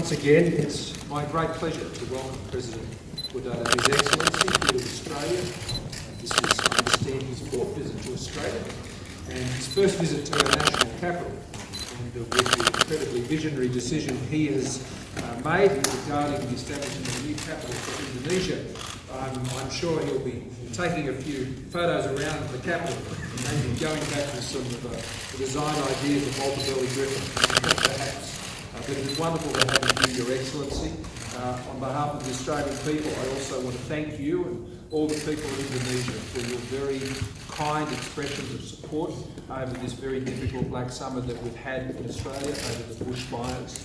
once again, it's my great pleasure to welcome President Widodo, His Excellency, here to Australia. This is, I understand, his fourth visit to Australia and his first visit to our national capital. And uh, with the incredibly visionary decision he has uh, made regarding the establishment of a new capital for Indonesia, um, I'm sure he'll be taking a few photos around the capital and maybe going back to some of uh, the design ideas of Walter Burley Griffin, perhaps. But it is wonderful to have you, Your Excellency. Uh, on behalf of the Australian people, I also want to thank you and all the people of Indonesia for your very kind expressions of support over this very difficult black summer that we've had in Australia over the bushfires.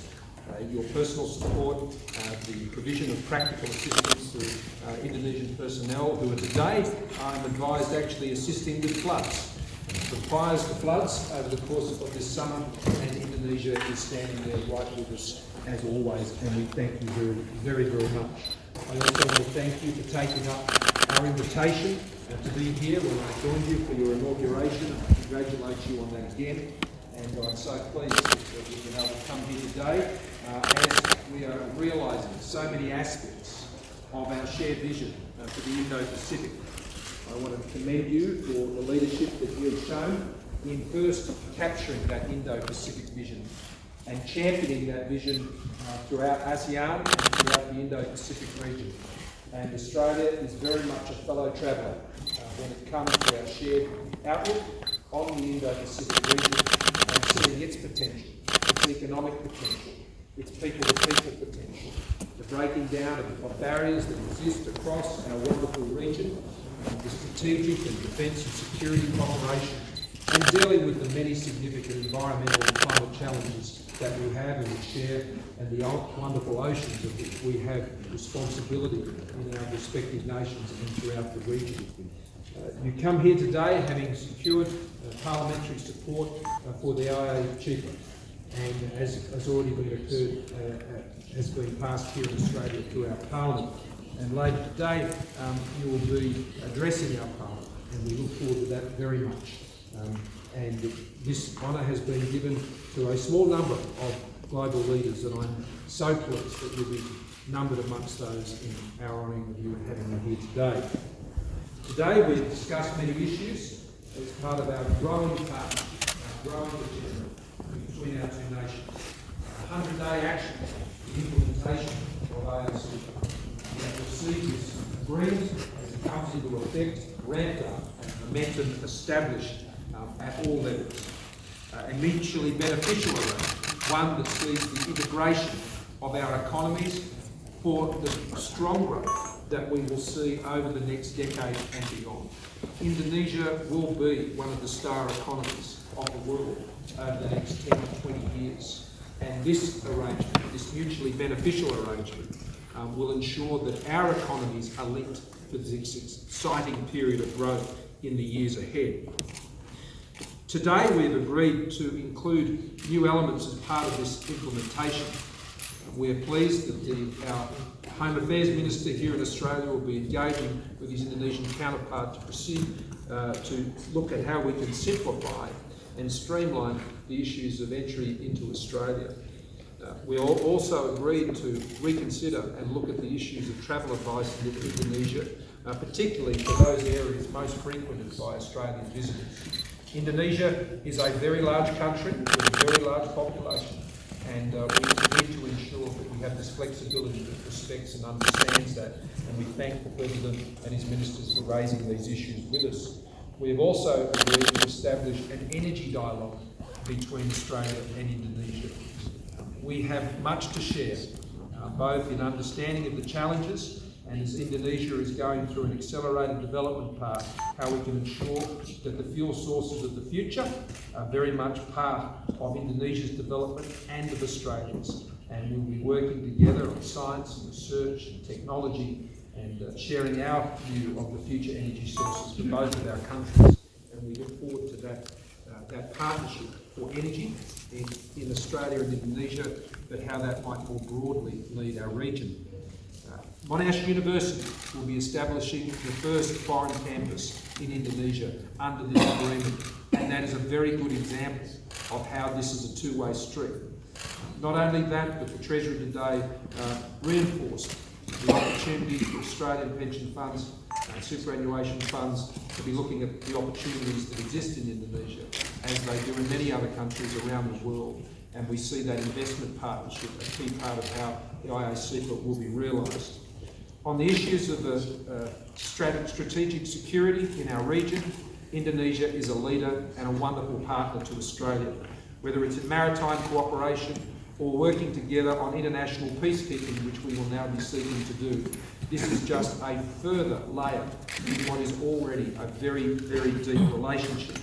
Uh, your personal support, uh, the provision of practical assistance to uh, Indonesian personnel who are today, I'm advised, actually assisting with floods. The fires, the floods over the course of this summer, and Indonesia is standing there right with us as always, and we thank you very, very, very much. I also want to thank you for taking up our invitation to be here when I joined you for your inauguration. I congratulate you on that again, and I'm so pleased that we've been able to come here today uh, as we are realising so many aspects of our shared vision uh, for the Indo-Pacific. I want to commend you for the leadership that you have shown in first capturing that Indo-Pacific vision and championing that vision uh, throughout ASEAN and throughout the Indo-Pacific region. And Australia is very much a fellow traveller uh, when it comes to our shared outlook on the Indo-Pacific region and seeing its potential, its economic potential, its people-to-people potential, the breaking down of, of barriers that exist across our wonderful region, the strategic and defence and security cooperation, and dealing with the many significant environmental and climate challenges that we have and we share, and the wonderful oceans of which we have responsibility in our respective nations and throughout the region. Uh, you come here today having secured uh, parliamentary support uh, for the IA-CEPA, and as has already been occurred, uh, uh, has been passed here in Australia through our parliament. And later today, um, you will be addressing our parliament, and we look forward to that very much. Um, and this honour has been given to a small number of global leaders, and I'm so pleased that you'll be numbered amongst those in our honouring of you and having you here today. Today we've discussed many issues as part of our growing partnership, our growing agenda between our two nations. 100-day action, the implementation of AOC. We will see this agreement as it comes into effect, ramped up and momentum established um, at all levels. Uh, a mutually beneficial arrangement, one that sees the integration of our economies for the strong growth that we will see over the next decade and beyond. Indonesia will be one of the star economies of the world over the next 10 to 20 years. And this arrangement, this mutually beneficial arrangement, um, will ensure that our economies are linked for this exciting period of growth in the years ahead. Today we've agreed to include new elements as part of this implementation. We are pleased that the, our Home Affairs Minister here in Australia will be engaging with his Indonesian counterpart to proceed uh, to look at how we can simplify and streamline the issues of entry into Australia. Uh, we also agreed to reconsider and look at the issues of travel advice in Indonesia, uh, particularly for those areas most frequented by Australian visitors. Indonesia is a very large country with a very large population and uh, we need to ensure that we have this flexibility that respects and understands that and we thank the President and his ministers for raising these issues with us. We have also agreed to establish an energy dialogue between Australia and Indonesia. We have much to share, uh, both in understanding of the challenges and as Indonesia is going through an accelerated development path, how we can ensure that the fuel sources of the future are very much part of Indonesia's development and of Australia's. And we'll be working together on science and research and technology and uh, sharing our view of the future energy sources for both of our countries. And we look forward to that, uh, that partnership for energy in, in Australia and Indonesia, but how that might more broadly lead our region. Monash University will be establishing the first foreign campus in Indonesia under this agreement, and that is a very good example of how this is a two-way street. Not only that, but the Treasury today uh, reinforced the opportunity for Australian pension funds and superannuation funds to be looking at the opportunities that exist in Indonesia, as they do in many other countries around the world. And we see that investment partnership a key part of how the IA-CEPA will be realised. On the issues of the uh, strategic security in our region, Indonesia is a leader and a wonderful partner to Australia, whether it's in maritime cooperation or working together on international peacekeeping, which we will now be seeking to do. This is just a further layer in what is already a very, very deep relationship.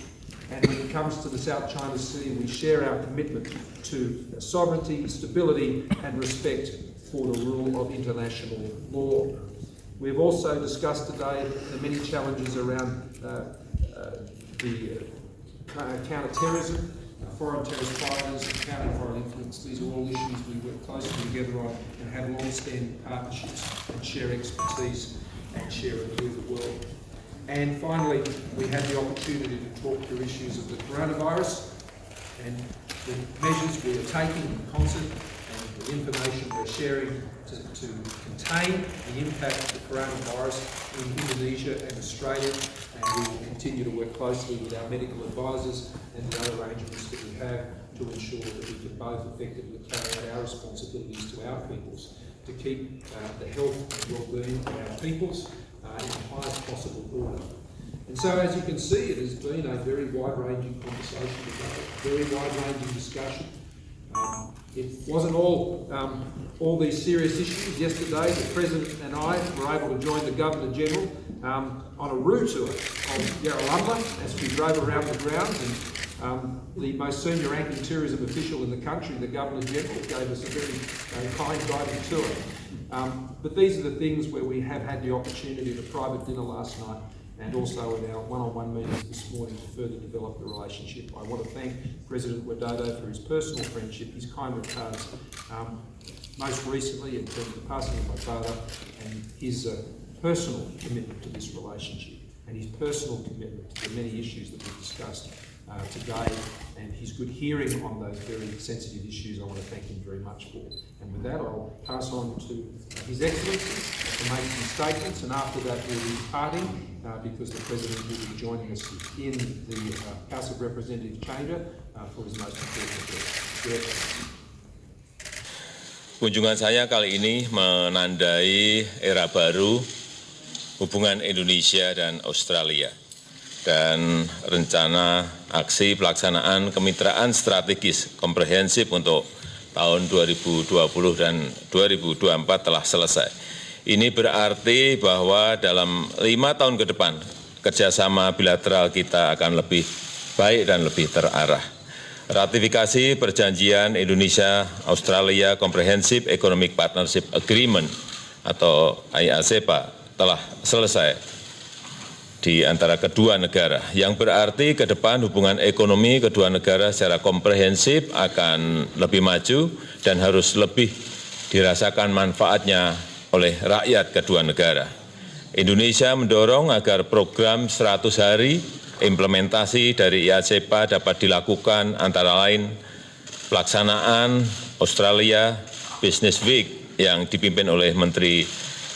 And when it comes to the South China Sea, we share our commitment to sovereignty, stability and respect for the rule of international law. We've also discussed today the many challenges around uh, uh, the uh, counter-terrorism, foreign terrorist fighters, counter foreign influence. These are all issues we work closely together on and have long-standing partnerships and share expertise and share it with the world. And finally, we had the opportunity to talk through issues of the coronavirus and the measures we are taking in concert the information we're sharing to, to contain the impact of the coronavirus in Indonesia and Australia. And we will continue to work closely with our medical advisors and the other arrangements that we have to ensure that we can both effectively carry out our responsibilities to our peoples to keep uh, the health and well-being of our peoples uh, in the highest possible order. And so, as you can see, it has been a very wide-ranging conversation today, very wide-ranging discussion. It wasn't all um, all these serious issues. Yesterday, the President and I were able to join the Governor General um, on a route tour of Yarralumla as we drove around the grounds. And um, the most senior ranking tourism official in the country, the Governor General, gave us a very uh, kind guided tour. Um, but these are the things where we have had the opportunity at a private dinner last night and also in our one-on-one -on -one meetings this morning to further develop the relationship. I want to thank President Widodo for his personal friendship, his kind regards, um, most recently in terms of the passing of my father and his uh, personal commitment to this relationship and his personal commitment to the many issues that we've discussed uh, today and his good hearing on those very sensitive issues I want to thank him very much for. And with that I'll pass on to His Excellency to make some statements and after that we'll be departing uh, because the President will be joining us in the uh, House of Representatives chamber uh, for his most important address. Kunjungan saya kali ini menandai era baru hubungan Indonesia dan Australia dan rencana aksi pelaksanaan kemitraan strategis komprehensif untuk tahun 2020 dan 2024 telah selesai. Ini berarti bahwa dalam lima tahun ke depan kerjasama bilateral kita akan lebih baik dan lebih terarah. Ratifikasi perjanjian Indonesia-Australia Comprehensive Economic Partnership Agreement atau IACPA telah selesai di antara kedua negara, yang berarti ke depan hubungan ekonomi kedua negara secara komprehensif akan lebih maju dan harus lebih dirasakan manfaatnya oleh rakyat kedua negara. Indonesia mendorong agar program 100 hari implementasi dari IACPA dapat dilakukan antara lain pelaksanaan Australia Business Week yang dipimpin oleh Menteri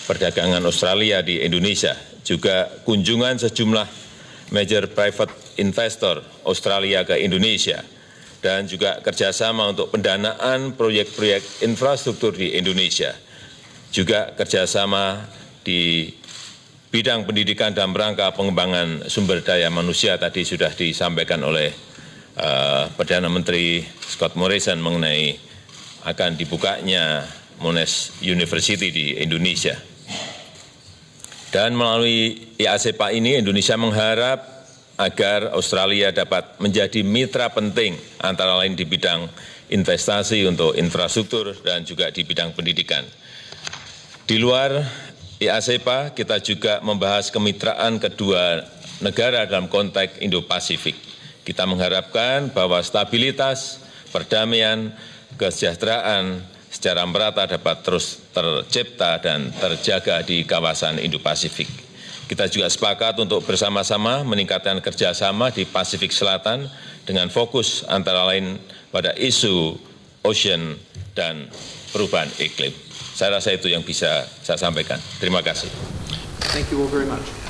Perdagangan Australia di Indonesia, juga kunjungan sejumlah major private investor Australia ke Indonesia, dan juga kerjasama untuk pendanaan proyek-proyek infrastruktur di Indonesia juga kerjasama di bidang pendidikan dan rangka pengembangan sumber daya manusia tadi sudah disampaikan oleh uh, Perdana Menteri Scott Morrison mengenai akan dibukanya Monash University di Indonesia. Dan melalui IASEPA ini Indonesia mengharap agar Australia dapat menjadi mitra penting antara lain di bidang investasi untuk infrastruktur dan juga di bidang pendidikan. Di luar IASEPA, kita juga membahas kemitraan kedua negara dalam konteks Indo-Pasifik. Kita mengharapkan bahwa stabilitas, perdamaian, kesejahteraan secara merata dapat terus tercipta dan terjaga di kawasan Indo-Pasifik. Kita juga sepakat untuk bersama-sama meningkatkan kerjasama di Pasifik Selatan dengan fokus antara lain pada isu Ocean dan perubahan iklim. Saya rasa itu yang bisa saya sampaikan. Terima kasih. Thank you all very much.